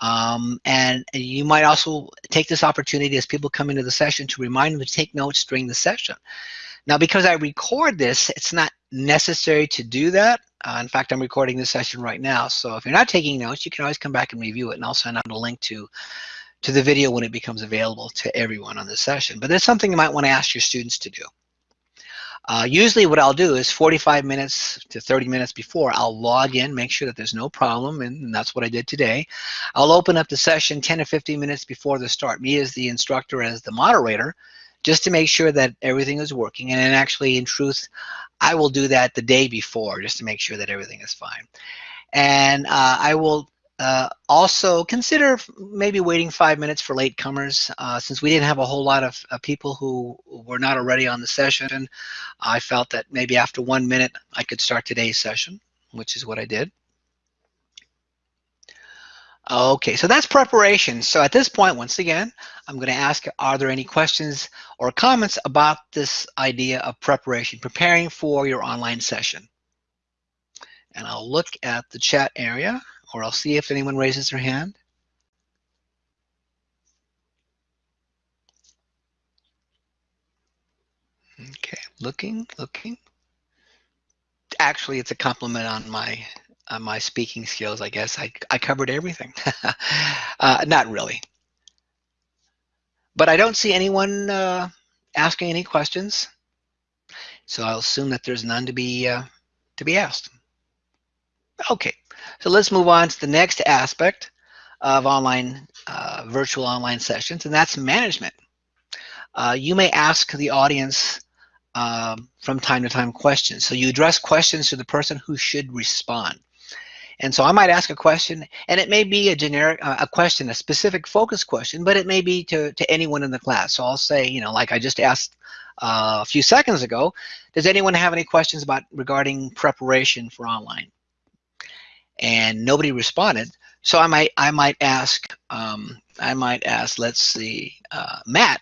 Um, and you might also take this opportunity as people come into the session to remind them to take notes during the session. Now, because I record this, it's not necessary to do that. Uh, in fact, I'm recording this session right now. So if you're not taking notes, you can always come back and review it, and I'll send out a link to to the video when it becomes available to everyone on the session. But there's something you might want to ask your students to do. Uh, usually what I'll do is 45 minutes to 30 minutes before, I'll log in, make sure that there's no problem, and that's what I did today. I'll open up the session 10 to 15 minutes before the start, me as the instructor, as the moderator, just to make sure that everything is working. And actually, in truth, I will do that the day before just to make sure that everything is fine. And uh, I will uh, also consider maybe waiting five minutes for latecomers. Uh, since we didn't have a whole lot of uh, people who were not already on the session, I felt that maybe after one minute I could start today's session, which is what I did. Okay, so that's preparation. So at this point, once again, I'm going to ask, are there any questions or comments about this idea of preparation, preparing for your online session? And I'll look at the chat area, or I'll see if anyone raises their hand. Okay, looking, looking. Actually, it's a compliment on my on my speaking skills, I guess. I, I covered everything. uh, not really. But I don't see anyone uh, asking any questions. So I'll assume that there's none to be, uh, to be asked. Okay, so let's move on to the next aspect of online, uh, virtual online sessions, and that's management. Uh, you may ask the audience um, from time to time questions. So you address questions to the person who should respond. And so I might ask a question, and it may be a generic, uh, a question, a specific focus question, but it may be to, to anyone in the class. So I'll say, you know, like I just asked uh, a few seconds ago, does anyone have any questions about regarding preparation for online? And nobody responded. So I might, I might ask, um, I might ask, let's see, uh, Matt,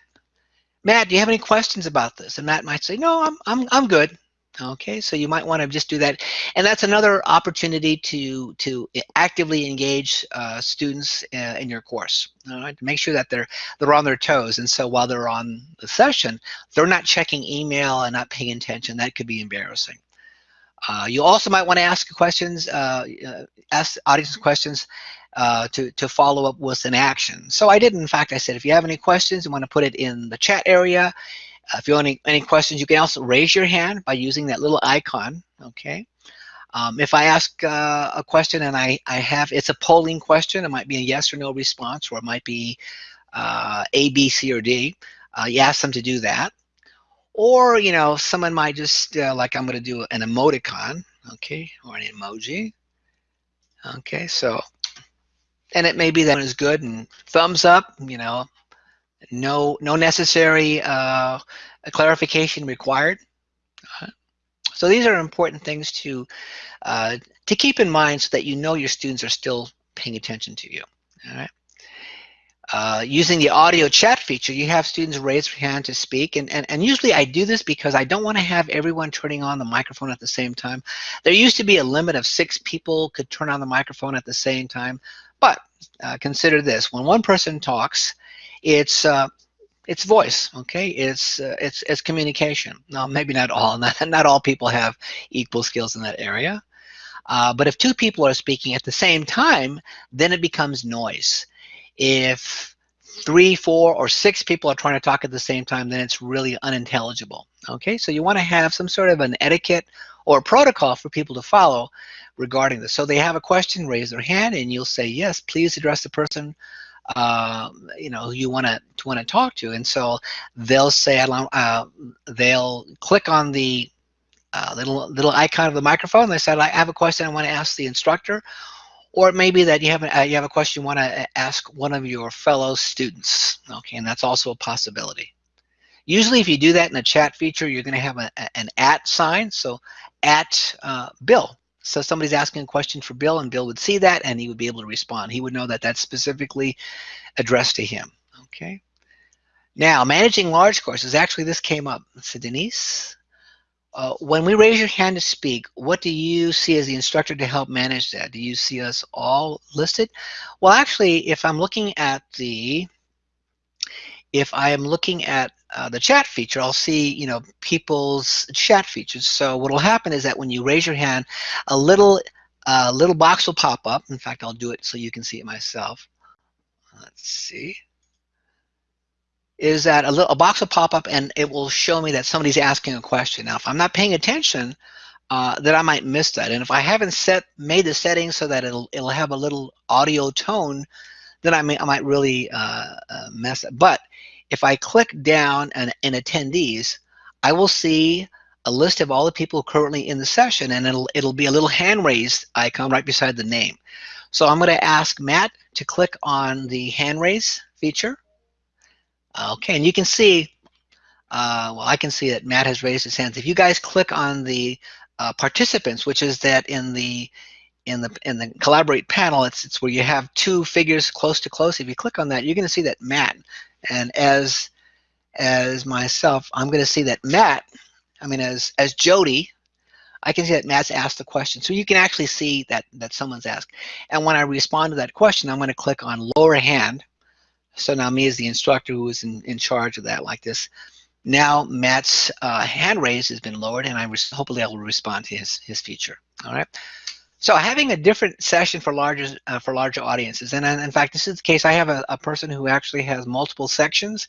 Matt, do you have any questions about this? And Matt might say, no, I'm, I'm, I'm good. Okay, so you might want to just do that. And that's another opportunity to, to actively engage uh, students uh, in your course. All right, to make sure that they're, they're on their toes. And so while they're on the session, they're not checking email and not paying attention. That could be embarrassing. Uh, you also might want to ask questions, uh, uh, ask audience questions uh, to, to follow up with an action. So I did, in fact, I said, if you have any questions, you want to put it in the chat area uh, if you have any, any questions, you can also raise your hand by using that little icon, okay? Um, if I ask uh, a question and I, I have, it's a polling question, it might be a yes or no response, or it might be uh, A, B, C, or D. Uh, you ask them to do that. Or, you know, someone might just, uh, like I'm going to do an emoticon, okay, or an emoji. Okay, so, and it may be that is good and thumbs up, you know, no, no necessary uh, clarification required. So these are important things to uh, to keep in mind so that you know your students are still paying attention to you. All right. Uh, using the audio chat feature, you have students raise their hand to speak, and, and, and usually I do this because I don't want to have everyone turning on the microphone at the same time. There used to be a limit of six people could turn on the microphone at the same time, but uh, consider this, when one person talks, it's uh, it's voice okay? It's uh, it's it's communication. Now maybe not all not, not all people have equal skills in that area. Uh, but if two people are speaking at the same time then it becomes noise if three four or six people are trying to talk at the same time then it's really unintelligible. Okay so you want to have some sort of an etiquette or protocol for people to follow regarding this. So they have a question raise their hand and you'll say yes please address the person uh, you know, you want to want to talk to, and so they'll say, uh, they'll click on the uh, little little icon of the microphone. They said, I have a question I want to ask the instructor, or it may be that you have a, uh, you have a question you want to ask one of your fellow students. Okay, and that's also a possibility. Usually, if you do that in a chat feature, you're going to have a, an at sign. So, at uh, Bill, so somebody's asking a question for Bill and Bill would see that and he would be able to respond. He would know that that's specifically addressed to him. Okay. Now, managing large courses, actually this came up. So Denise, uh, when we raise your hand to speak, what do you see as the instructor to help manage that? Do you see us all listed? Well, actually, if I'm looking at the, if I am looking at uh, the chat feature, I'll see, you know, people's chat features. So what will happen is that when you raise your hand, a little, uh, little box will pop up. In fact, I'll do it so you can see it myself. Let's see. Is that a, little, a box will pop up and it will show me that somebody's asking a question. Now, if I'm not paying attention, uh, that I might miss that. And if I haven't set made the settings so that it'll it'll have a little audio tone, then I may I might really uh, uh, mess it. But if I click down and in attendees, I will see a list of all the people currently in the session and it'll, it'll be a little hand raised icon right beside the name. So I'm going to ask Matt to click on the hand raise feature. Okay, and you can see, uh, well, I can see that Matt has raised his hands. If you guys click on the uh, participants, which is that in the in the in the collaborate panel, it's it's where you have two figures close to close. If you click on that, you're going to see that Matt and as as myself, I'm going to see that Matt, I mean, as as Jody, I can see that Matt's asked the question. So you can actually see that that someone's asked. And when I respond to that question, I'm going to click on lower hand. So now me as the instructor who is in, in charge of that like this. Now Matt's uh, hand raise has been lowered and I hopefully I will respond to his, his feature. All right. So having a different session for larger uh, for larger audiences, and in fact, this is the case. I have a, a person who actually has multiple sections,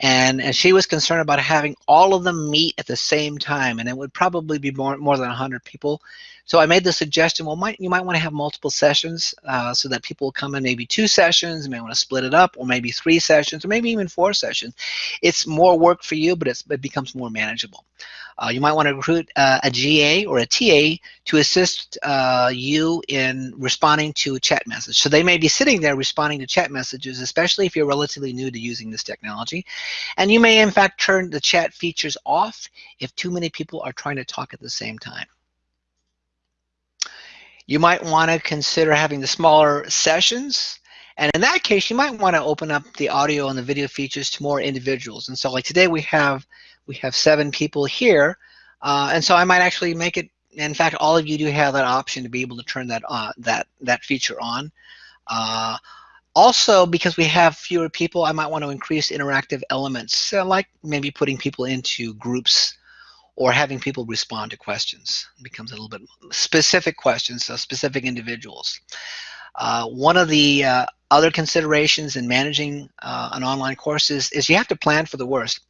and, and she was concerned about having all of them meet at the same time, and it would probably be more more than 100 people. So I made the suggestion, well, might, you might want to have multiple sessions uh, so that people come in maybe two sessions, you may want to split it up, or maybe three sessions, or maybe even four sessions. It's more work for you, but it becomes more manageable. Uh, you might want to recruit uh, a GA or a TA to assist uh, you in responding to chat message. So they may be sitting there responding to chat messages, especially if you're relatively new to using this technology. And you may, in fact, turn the chat features off if too many people are trying to talk at the same time. You might want to consider having the smaller sessions. And in that case, you might want to open up the audio and the video features to more individuals. And so like today we have we have seven people here. Uh, and so I might actually make it, in fact, all of you do have that option to be able to turn that on, that, that feature on. Uh, also, because we have fewer people, I might want to increase interactive elements, uh, like maybe putting people into groups or having people respond to questions. It becomes a little bit specific questions, so specific individuals. Uh, one of the uh, other considerations in managing uh, an online course is, is you have to plan for the worst.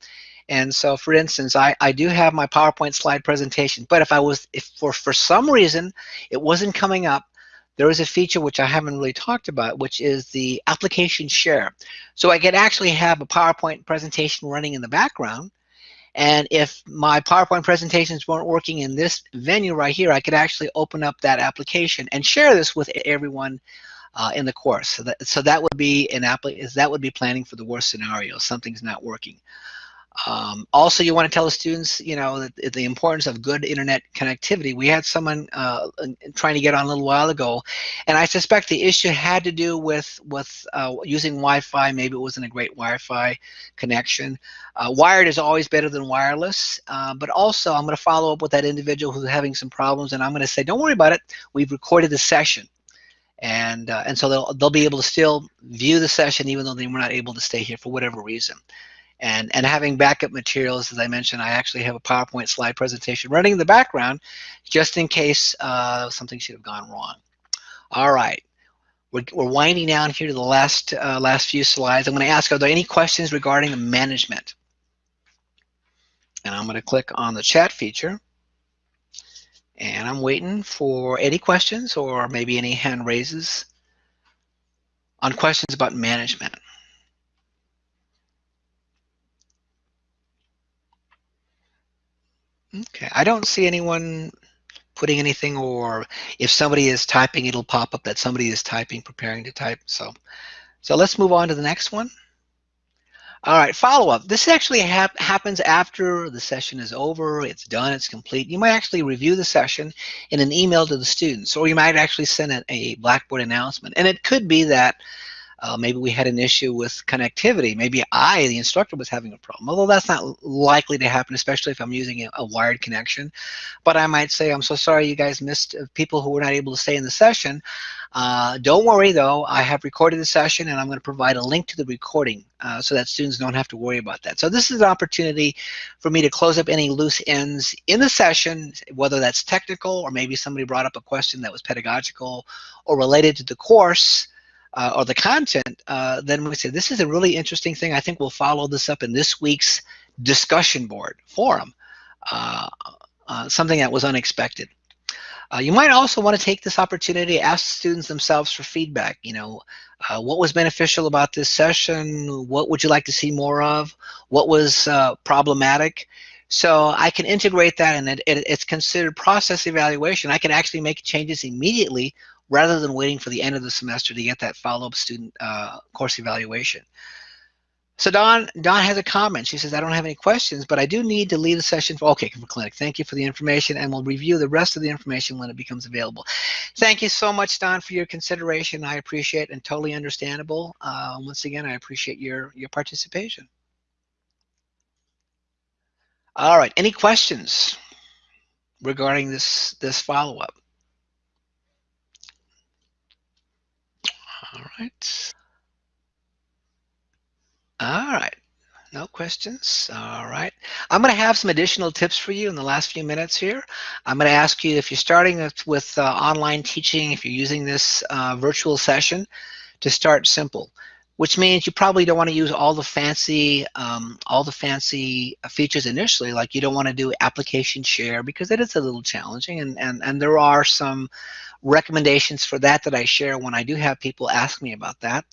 And so, for instance, I, I do have my PowerPoint slide presentation, but if I was, if for, for some reason it wasn't coming up, there is a feature which I haven't really talked about, which is the application share. So I could actually have a PowerPoint presentation running in the background. And if my PowerPoint presentations weren't working in this venue right here, I could actually open up that application and share this with everyone uh, in the course. So that, so that would be an app, that would be planning for the worst scenario. Something's not working. Um, also, you want to tell the students, you know, the, the, importance of good internet connectivity. We had someone uh, trying to get on a little while ago, and I suspect the issue had to do with with uh, using Wi-Fi. Maybe it wasn't a great Wi-Fi connection. Uh, wired is always better than wireless, uh, but also I'm going to follow up with that individual who's having some problems, and I'm going to say, don't worry about it. We've recorded the session and uh, and so they'll they'll be able to still view the session even though they were not able to stay here for whatever reason. And and having backup materials, as I mentioned, I actually have a PowerPoint slide presentation running in the background, just in case uh, something should have gone wrong. All right. We're, we're winding down here to the last uh, last few slides. I'm going to ask, are there any questions regarding the management? And I'm going to click on the chat feature. And I'm waiting for any questions or maybe any hand raises on questions about management. Okay, I don't see anyone putting anything or if somebody is typing, it'll pop up that somebody is typing, preparing to type. So, so let's move on to the next one. All right, follow-up. This actually hap happens after the session is over, it's done, it's complete. You might actually review the session in an email to the students, or you might actually send a, a Blackboard announcement. And it could be that uh, maybe we had an issue with connectivity. Maybe I, the instructor, was having a problem. Although that's not likely to happen, especially if I'm using a, a wired connection. But I might say, I'm so sorry you guys missed uh, people who were not able to stay in the session. Uh, don't worry though, I have recorded the session and I'm going to provide a link to the recording uh, so that students don't have to worry about that. So this is an opportunity for me to close up any loose ends in the session, whether that's technical or maybe somebody brought up a question that was pedagogical or related to the course uh, or the content, uh, then we say, this is a really interesting thing. I think we'll follow this up in this week's discussion board forum, uh, uh something that was unexpected. Uh, you might also want to take this opportunity to ask students themselves for feedback. You know, uh, what was beneficial about this session? What would you like to see more of? What was problematic? So I can integrate that and it, it, it's considered process evaluation. I can actually make changes immediately rather than waiting for the end of the semester to get that follow-up student uh, course evaluation. So Don, Dawn has a comment. She says, I don't have any questions, but I do need to leave the session for, okay, for clinic. Thank you for the information, and we'll review the rest of the information when it becomes available. Thank you so much, Dawn, for your consideration. I appreciate and totally understandable. Uh, once again, I appreciate your, your participation. All right, any questions regarding this, this follow-up? All right. All right. No questions. All right. I'm going to have some additional tips for you in the last few minutes here. I'm going to ask you if you're starting with uh, online teaching, if you're using this uh, virtual session, to start simple, which means you probably don't want to use all the fancy, um, all the fancy features initially. Like you don't want to do application share because it is a little challenging, and and and there are some recommendations for that that I share when I do have people ask me about that.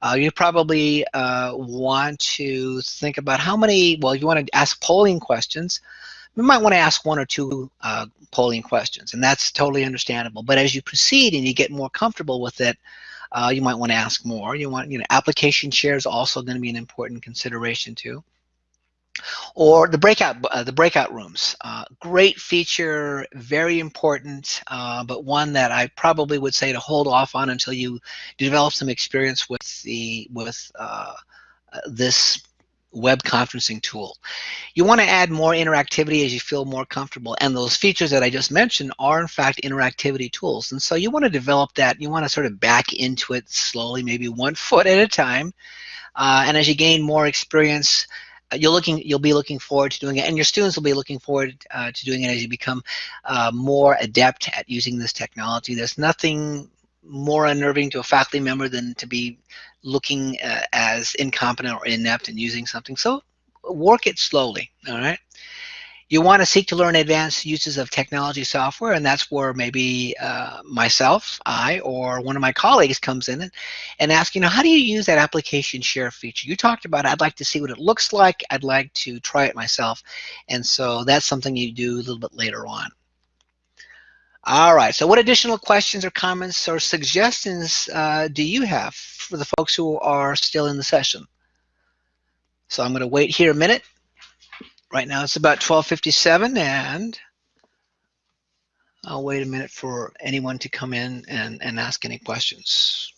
Uh, you probably uh, want to think about how many, well, you want to ask polling questions. You might want to ask one or two uh, polling questions, and that's totally understandable. But as you proceed and you get more comfortable with it, uh, you might want to ask more. You want, you know, application share is also going to be an important consideration too or the breakout uh, the breakout rooms uh, great feature very important uh, but one that I probably would say to hold off on until you develop some experience with the with uh, uh, this web conferencing tool. You want to add more interactivity as you feel more comfortable and those features that I just mentioned are in fact interactivity tools. And so you want to develop that you want to sort of back into it slowly maybe one foot at a time. Uh, and as you gain more experience you're looking you'll be looking forward to doing it and your students will be looking forward uh, to doing it as you become uh, more adept at using this technology. There's nothing more unnerving to a faculty member than to be looking uh, as incompetent or inept in using something so work it slowly, all right? You want to seek to learn advanced uses of technology software, and that's where maybe uh, myself, I, or one of my colleagues comes in and, and asks, you know, how do you use that application share feature? You talked about it. I'd like to see what it looks like. I'd like to try it myself. And so that's something you do a little bit later on. All right, so what additional questions or comments or suggestions uh, do you have for the folks who are still in the session? So I'm going to wait here a minute. Right now it's about 1257 and I'll wait a minute for anyone to come in and, and ask any questions.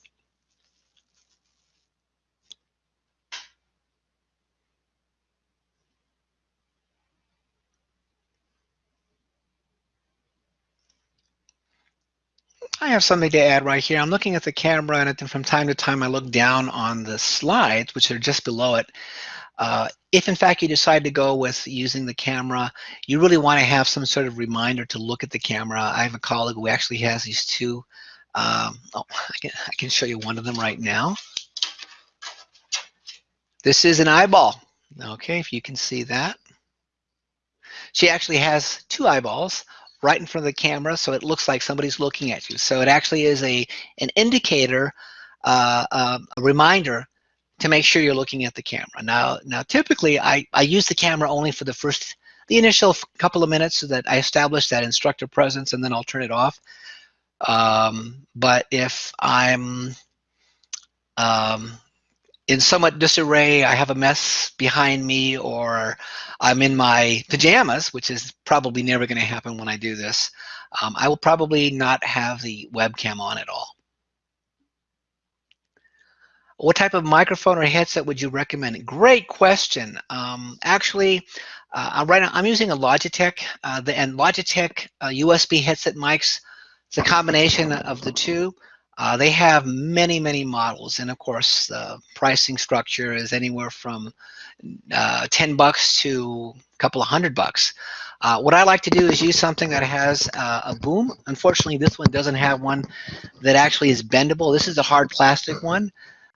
I have something to add right here. I'm looking at the camera and from time to time I look down on the slides, which are just below it. Uh, if in fact you decide to go with using the camera, you really want to have some sort of reminder to look at the camera. I have a colleague who actually has these two. Um, oh, I can, I can show you one of them right now. This is an eyeball. Okay, if you can see that. She actually has two eyeballs right in front of the camera so it looks like somebody's looking at you. So it actually is a an indicator, uh, uh, a reminder to make sure you're looking at the camera. Now, now typically I, I use the camera only for the first, the initial couple of minutes so that I establish that instructor presence and then I'll turn it off. Um, but if I'm um, in somewhat disarray, I have a mess behind me, or I'm in my pajamas, which is probably never going to happen when I do this, um, I will probably not have the webcam on at all. What type of microphone or headset would you recommend? Great question. Um, actually, uh, right now I'm using a Logitech, uh, the, and Logitech uh, USB headset mics. It's a combination of the two. Uh, they have many, many models, and of course, the pricing structure is anywhere from uh, 10 bucks to a couple of hundred bucks. Uh, what I like to do is use something that has uh, a boom. Unfortunately, this one doesn't have one that actually is bendable. This is a hard plastic one,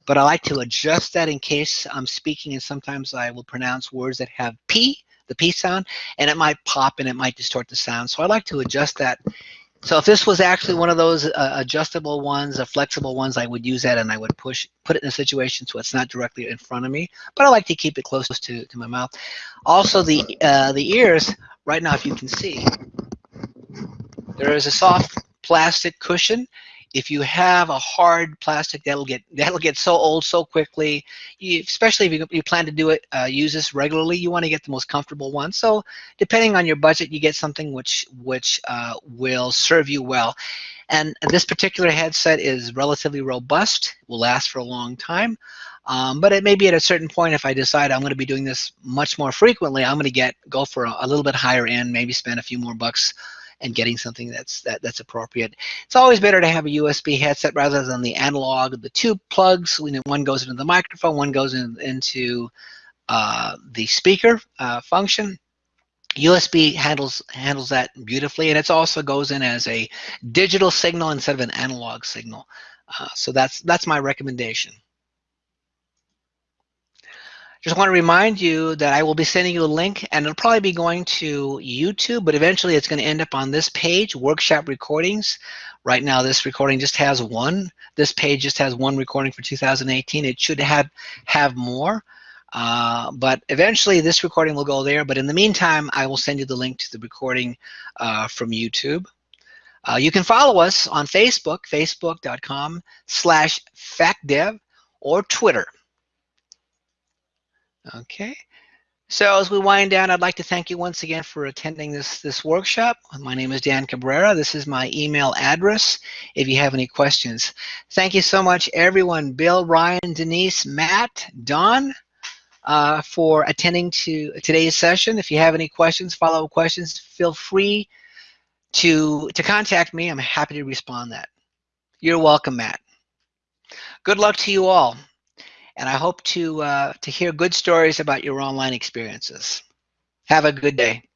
but I like to adjust that in case I'm speaking, and sometimes I will pronounce words that have P, the P sound, and it might pop and it might distort the sound. So I like to adjust that so if this was actually one of those uh, adjustable ones, uh, flexible ones, I would use that and I would push, put it in a situation so it's not directly in front of me, but I like to keep it close to, to my mouth. Also the, uh, the ears, right now if you can see, there is a soft plastic cushion if you have a hard plastic that'll get that'll get so old so quickly you, especially if you, you, plan to do it uh, use this regularly you want to get the most comfortable one. So depending on your budget you get something which which uh, will serve you well. And this particular headset is relatively robust will last for a long time um, but it may be at a certain point if I decide I'm going to be doing this much more frequently I'm going to get go for a, a little bit higher end maybe spend a few more bucks and getting something that's that, that's appropriate. It's always better to have a USB headset rather than the analog, the two plugs. When one goes into the microphone, one goes in, into uh, the speaker uh, function. USB handles handles that beautifully, and it also goes in as a digital signal instead of an analog signal. Uh, so that's that's my recommendation. I just want to remind you that I will be sending you a link and it'll probably be going to YouTube, but eventually it's going to end up on this page, workshop recordings. Right now this recording just has one. This page just has one recording for 2018. It should have, have more. Uh, but eventually this recording will go there. But in the meantime, I will send you the link to the recording uh, from YouTube. Uh, you can follow us on Facebook, facebook.com slash facdev, or Twitter. Okay. So as we wind down, I'd like to thank you once again for attending this, this workshop. My name is Dan Cabrera. This is my email address if you have any questions. Thank you so much, everyone. Bill, Ryan, Denise, Matt, Dawn, uh, for attending to today's session. If you have any questions, follow-up questions, feel free to, to contact me. I'm happy to respond that. You're welcome, Matt. Good luck to you all and I hope to, uh, to hear good stories about your online experiences. Have a good day.